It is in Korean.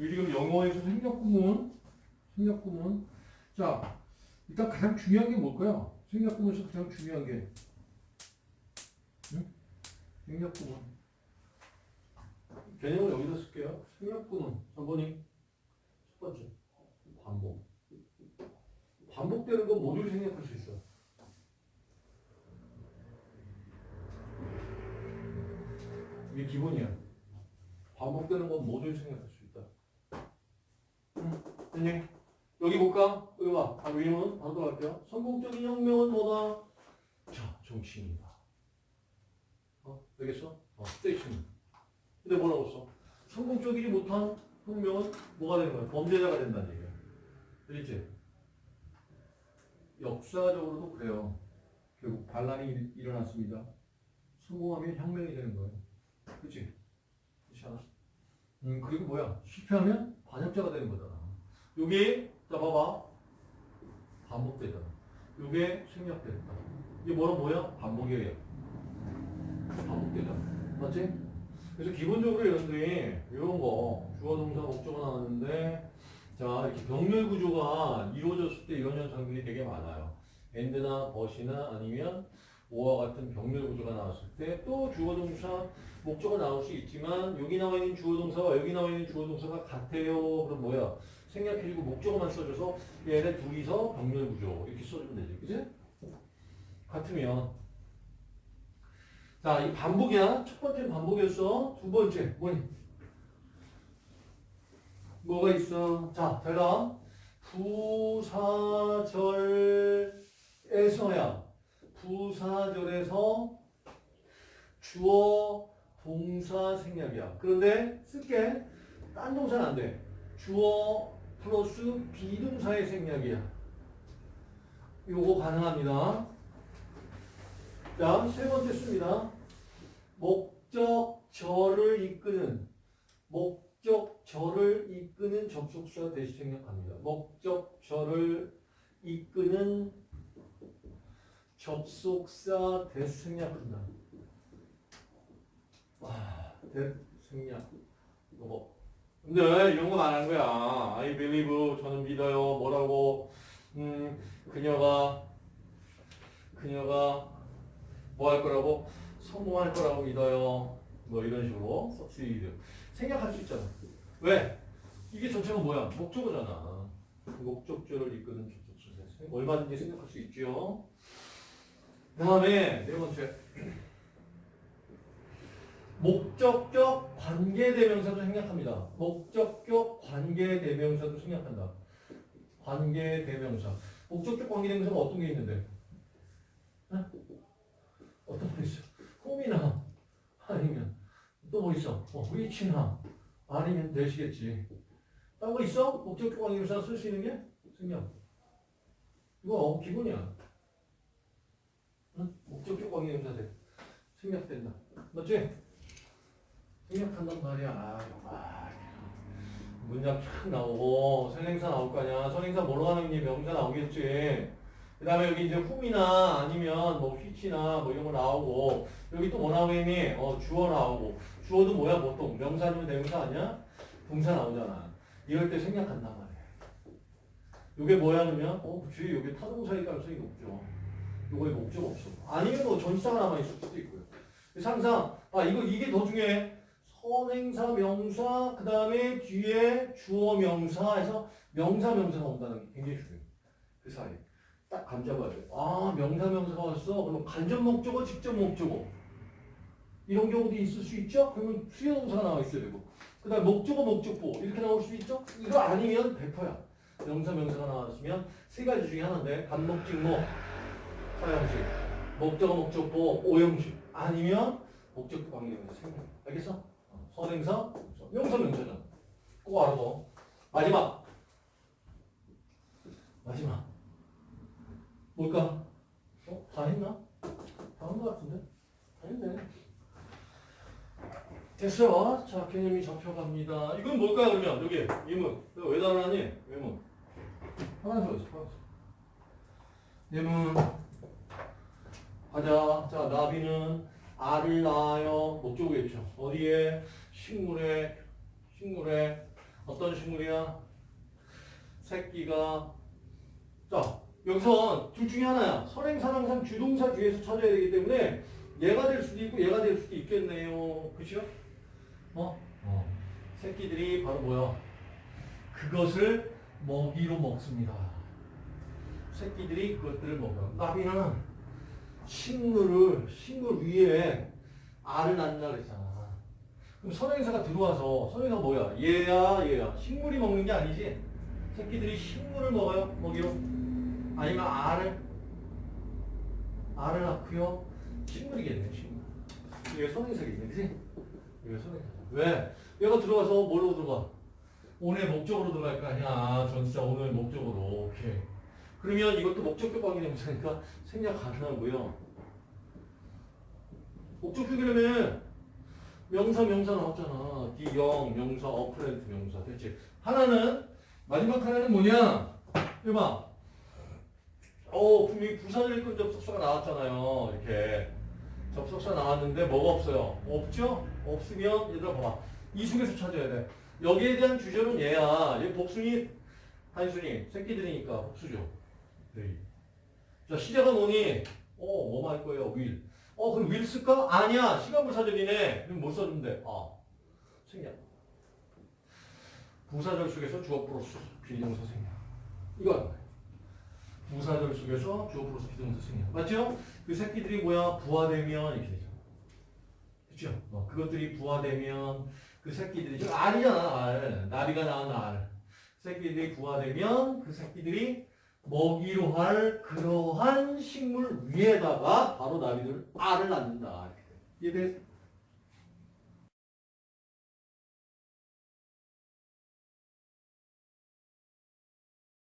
이 지금 영어에서 생략구문, 생략구문. 자, 일단 가장 중요한 게 뭘까요? 생략구문에서 가장 중요한 게. 응? 생략구문. 개념을 여기다 쓸게요. 생략구문. 3번이 첫 번째. 반복. 반복되는 건 모듈이 생략할 수 있어. 이게 기본이야. 반복되는 건 모듈이 생략할 수 있다. 응? 됐니? 여기 볼까? 여기 봐. 아, 위임은 바로 들어갈게요. 성공적인 혁명은 뭐다? 자, 정치인이다. 어? 되겠어? 어, 스테이션. 근데 뭐라고 써? 성공적이지 못한 혁명은 뭐가 되는 거야? 범죄자가 된다는 얘기야. 그렇지? 역사적으로도 그래요. 결국 반란이 일- 일어났습니다. 성공하면 혁명이 되는 거예요. 그렇지? 그렇지 않아? 음, 그리고 뭐야? 실패하면 반역자가 되는 거잖아. 요게, 자, 봐봐. 반복되잖아. 요게 생략된다. 이게 뭐라 뭐야? 반복이에요. 반복되잖아. 맞지? 그래서 기본적으로 여러분들이 이런 거, 주어, 동사, 목적어 나왔는데, 자, 이렇게 병렬 구조가 이루어졌을 때 이런 현상들이 되게 많아요. 엔드나 벗이나 아니면 오와 같은 병렬 구조가 나왔을 때 또 주어, 동사, 목적어 나올 수 있지만 여기 나와 있는 주어, 동사와 여기 나와 있는 주어, 동사가 같아요. 그럼 뭐야? 생략해주고 목적어만 써줘서 얘네 둘이서 병렬 구조 이렇게 써주면 되지. 그지? 같으면 자, 이 반복이야. 첫 번째는 반복이었어. 두 번째, 뭐니? 뭐가 있어? 자, 대답. 부사절에서야. 부사절에서 주어, 동사 생략이야. 그런데 쓸게. 딴 동사는 안 돼. 주어 플러스 비동사의 생략이야. 요거 가능합니다. 자, 세 번째 씁니다. 목적절을 이끄는 목적절을 이끄는 접속사 대시 생략합니다. 목적절을 이끄는 접속사 대시 생략한다. 와, 대 생략. 요거. 근데 이런 건안한 거야. I believe 저는 믿어요. 뭐라고? 음, 그녀가 그녀가 뭐 할 거라고? 성공할 거라고 믿어요. 뭐 이런 식으로 succeed. 생략할 수 있잖아. 왜? 이게 전체가 뭐야? 목적어잖아. 목적절을 이끄는 접속사. 얼마든지 생각할 수 있죠. 그 다음에 네 번째. 목적격 관계대명사도 생략합니다. 목적격 관계대명사도 생략한다. 관계대명사. 목적격 관계대명사가 어떤 게 있는데? 어? 어떤 거 있어? 홈이나 아니면 또 뭐 있어? 어, 위치나 아니면 되시겠지. 딴거 있어? 목적격 관계대명사 쓸 수 있는 게? 생략. 이거 어, 기본이야. 응? 목적격 관계대명사 돼. 생략된다. 맞지? 생략한단 말이야. 아. 문장 쫙 나오고 선행사 나올 거 아니야. 선행사 뭐로 게 명사 나오겠지. 그 다음에 여기 이제 훔이나 아니면 뭐 휘치나 뭐 이런 거 나오고 여기 또 뭐 나오겠니? 어, 주어 나오고 주어도 뭐야 보통 명사 아니면 대명사 아니야? 동사 나오잖아. 이럴 때 생략한단 말이야. 요게 뭐야 그러면? 어, 그치. 요게 타동사일 가능성이 높죠. 요거에 목적 없어. 아니면 뭐 전치사가 남아있을 수도 있고요. 항상 아 이거 이게 더 중요해. 선행사 명사 그 다음에 뒤에 주어 명사에서 명사 명사가 온다는 게 굉장히 중요해. 그 사이 딱 감잡아야 돼. 아 명사 명사가 왔어. 그럼 간접 목적어 직접 목적어 이런 경우도 있을 수 있죠. 그러면 수요 동사가 나와 있어야 되고 그 다음에 목적어 목적보 이렇게 나올 수 있죠. 이거 아니면 100%야. 명사 명사가 나왔으면 세 가지 중에 하나인데 간목 직목 사형식 목적어 목적보 오형식 아니면 목적격 관계명사 생략 알겠어? 어, 선행사 명사 명사잖아 꼭 알아둬 마지막 마지막 뭘까? 어? 다 했나? 다 한 것 같은데? 다 했네 됐어 자 개념이 잡혀갑니다 이건 뭘까요 그러면 여기 이거 왜 달아나니? 예문 하나 더 있어 하나 더. 예문 가자. 자, 나비는 알을 낳아요. 목적어겠죠. 어디에? 식물에, 식물에 어떤 식물이야? 새끼가 자 여기서 둘 중에 하나야. 선행사는 항상 주동사 뒤에서 찾아야 되기 때문에 얘가 될 수도 있고 얘가 될 수도 있겠네요. 그죠? 어? 어. 새끼들이 바로 뭐야? 그것을 먹이로 먹습니다. 새끼들이 그것들을 먹어요. 나비는 식물을 식물 위에 알을 낳는다 그랬잖아. 그럼 선행사가 들어와서 선행사가 뭐야? 얘야 얘야. 식물이 먹는 게 아니지. 새끼들이 식물을 먹어요 먹이로. 아니면 알을 알을 낳고요. 식물이겠네 식물. 이게 선행사겠네, 그지? 이게 선행사. 왜? 얘가 들어와서 뭐로 들어가? 오늘 목적으로 들어갈 거 아니야. 전치사 오늘 목적으로. 오케이. 그러면 이것도 목적격 관계 대명사니까 생략 가능하고요. 목적격이라면 명사 명사 나왔잖아. 기영 명사 어플랜트 명사 됐지. 하나는 마지막 하나는 뭐냐? 해봐. 어 분명히 부사절근 접속사가 나왔잖아요. 이렇게 접속사 나왔는데 뭐가 없어요? 없죠? 없으면 얘들아 봐봐. 이 속에서 찾아야 돼. 여기에 대한 주절은 얘야. 얘 복순이 단순히 새끼들이니까 복수죠. 네. 자 시제가 뭐니? 어 뭐만 할 거예요? will. 어 그럼 will 쓸까? 아니야. 시간부사절이네. 그럼 뭐 써주면 돼? 아 생략. 부사절 속에서 주어 플러스 비동사 생략. 이거. 부사절 속에서 주어 플러스 비동사 생략. 맞죠? 그 새끼들이 뭐야? 부화되면 이렇게 되죠. 그렇죠? 어, 그것들이 부화되면 그 새끼들이 알이잖아 알. 나비가 낳은 알. 새끼들이 부화되면 그 새끼들이 먹이로 할 그러한 식물 위에다가 바로 나비들 알을 낳는다. 이해돼?